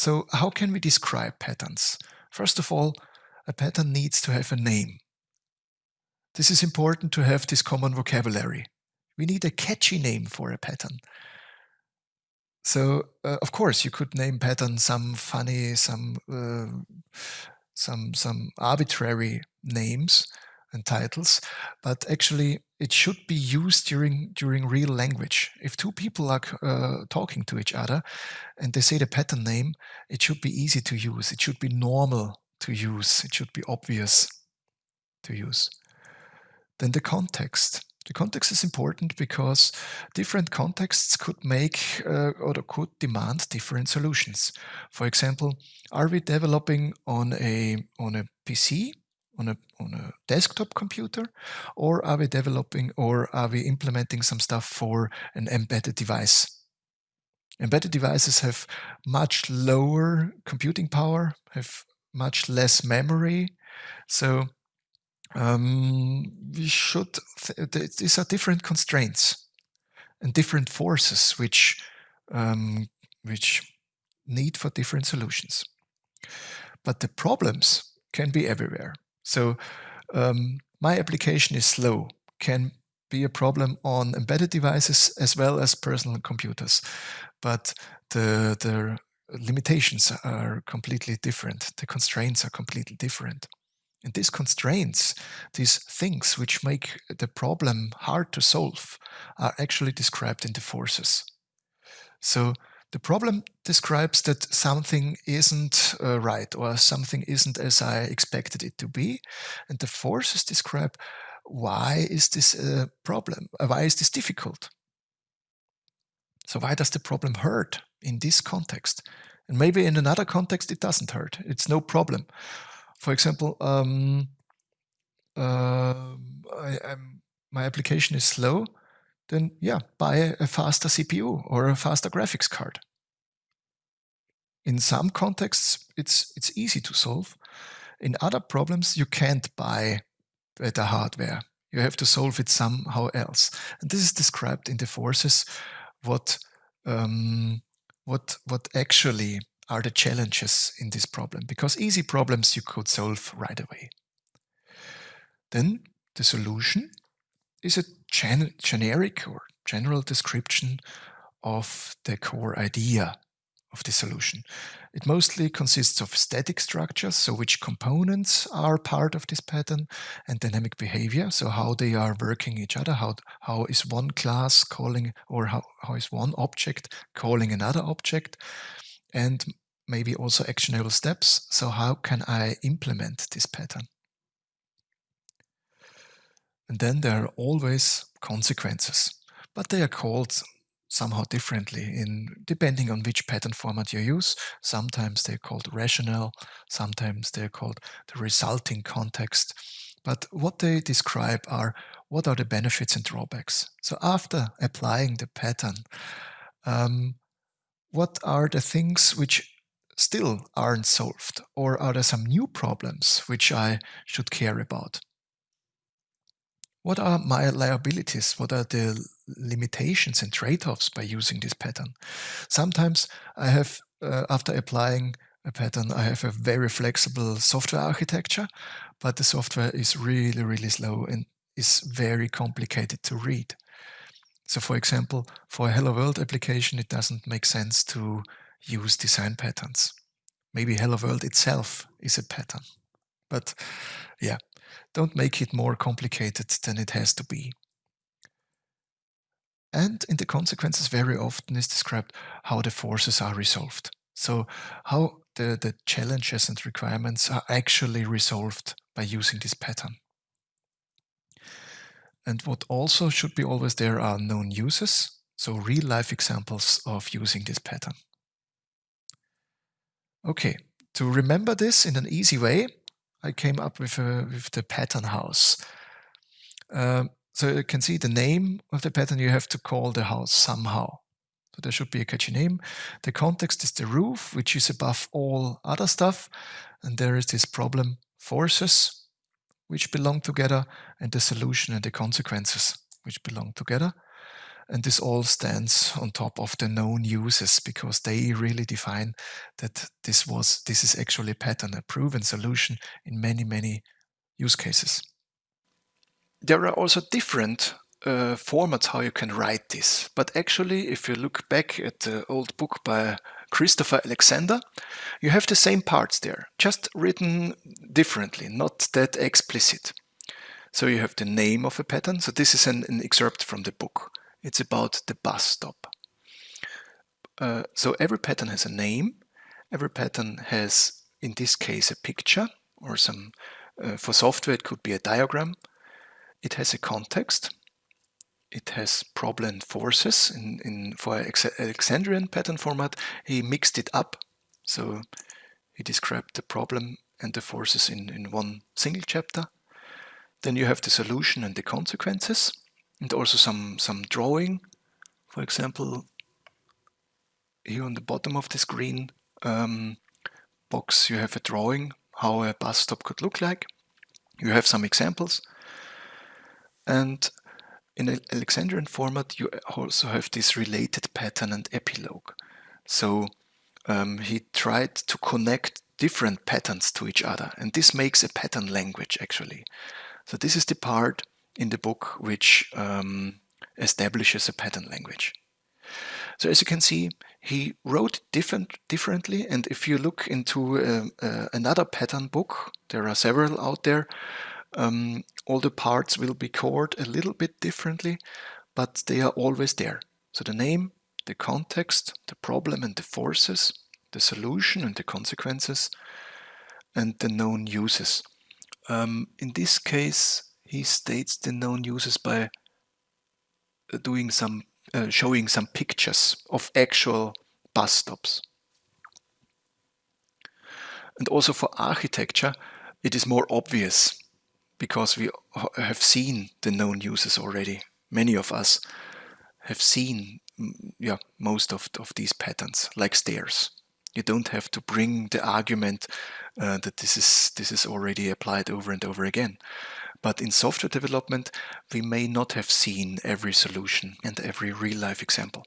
so how can we describe patterns? First of all, a pattern needs to have a name. This is important to have this common vocabulary. We need a catchy name for a pattern. So, uh, of course, you could name pattern some funny, some uh, some some arbitrary names and titles, but actually it should be used during during real language. If two people are uh, talking to each other and they say the pattern name, it should be easy to use. It should be normal to use. It should be obvious to use. Then the context. The context is important because different contexts could make uh, or could demand different solutions. For example, are we developing on a on a PC, on a on a desktop computer, or are we developing or are we implementing some stuff for an embedded device? Embedded devices have much lower computing power, have much less memory, so um, we should, th these are different constraints and different forces which, um, which need for different solutions. But the problems can be everywhere. So um, my application is slow, can be a problem on embedded devices as well as personal computers. But the, the limitations are completely different. The constraints are completely different. And these constraints, these things which make the problem hard to solve, are actually described in the forces. So the problem describes that something isn't uh, right or something isn't as I expected it to be. And the forces describe why is this a problem? Uh, why is this difficult? So why does the problem hurt in this context? And maybe in another context it doesn't hurt. It's no problem for example, um, uh, I, my application is slow, then yeah, buy a faster CPU or a faster graphics card. In some contexts, it's it's easy to solve. In other problems, you can't buy better hardware. You have to solve it somehow else. And this is described in the forces what um, what what actually are the challenges in this problem because easy problems you could solve right away. Then the solution is a gen generic or general description of the core idea of the solution. It mostly consists of static structures, so which components are part of this pattern, and dynamic behavior, so how they are working each other, how, how is one class calling, or how, how is one object calling another object, and maybe also actionable steps. So how can I implement this pattern? And then there are always consequences, but they are called somehow differently in depending on which pattern format you use. Sometimes they're called rational, sometimes they're called the resulting context. But what they describe are what are the benefits and drawbacks. So after applying the pattern, um, what are the things which still aren't solved? Or are there some new problems which I should care about? What are my liabilities? What are the limitations and trade-offs by using this pattern? Sometimes I have, uh, after applying a pattern, I have a very flexible software architecture, but the software is really, really slow and is very complicated to read. So for example, for a Hello World application, it doesn't make sense to use design patterns. Maybe Hello World itself is a pattern. But yeah, don't make it more complicated than it has to be. And in the consequences very often is described how the forces are resolved. So how the, the challenges and requirements are actually resolved by using this pattern. And what also should be always there are known uses, so real life examples of using this pattern. Okay, to remember this in an easy way, I came up with, with the pattern house. Um, so you can see the name of the pattern, you have to call the house somehow. So there should be a catchy name. The context is the roof, which is above all other stuff. And there is this problem forces, which belong together, and the solution and the consequences, which belong together. And this all stands on top of the known uses because they really define that this was this is actually a pattern, a proven solution in many, many use cases. There are also different uh, formats how you can write this, but actually if you look back at the old book by Christopher Alexander, you have the same parts there, just written differently, not that explicit. So you have the name of a pattern. So this is an, an excerpt from the book. It's about the bus stop. Uh, so every pattern has a name. Every pattern has, in this case, a picture or some, uh, for software it could be a diagram. It has a context. It has problem forces. In, in For Alexandrian pattern format, he mixed it up. So he described the problem and the forces in, in one single chapter. Then you have the solution and the consequences and also some, some drawing. For example, here on the bottom of the screen um, box you have a drawing how a bus stop could look like. You have some examples. And in Alexandrian format you also have this related pattern and epilogue. So um, he tried to connect different patterns to each other and this makes a pattern language actually. So this is the part in the book which um, establishes a pattern language. So as you can see, he wrote different differently. And if you look into uh, uh, another pattern book, there are several out there, um, all the parts will be called a little bit differently, but they are always there. So the name, the context, the problem and the forces, the solution and the consequences, and the known uses. Um, in this case, he states the known uses by uh, doing some, uh, showing some pictures of actual bus stops. And also for architecture, it is more obvious because we have seen the known uses already. Many of us have seen yeah, most of, of these patterns, like stairs. You don't have to bring the argument uh, that this is, this is already applied over and over again. But in software development, we may not have seen every solution and every real-life example.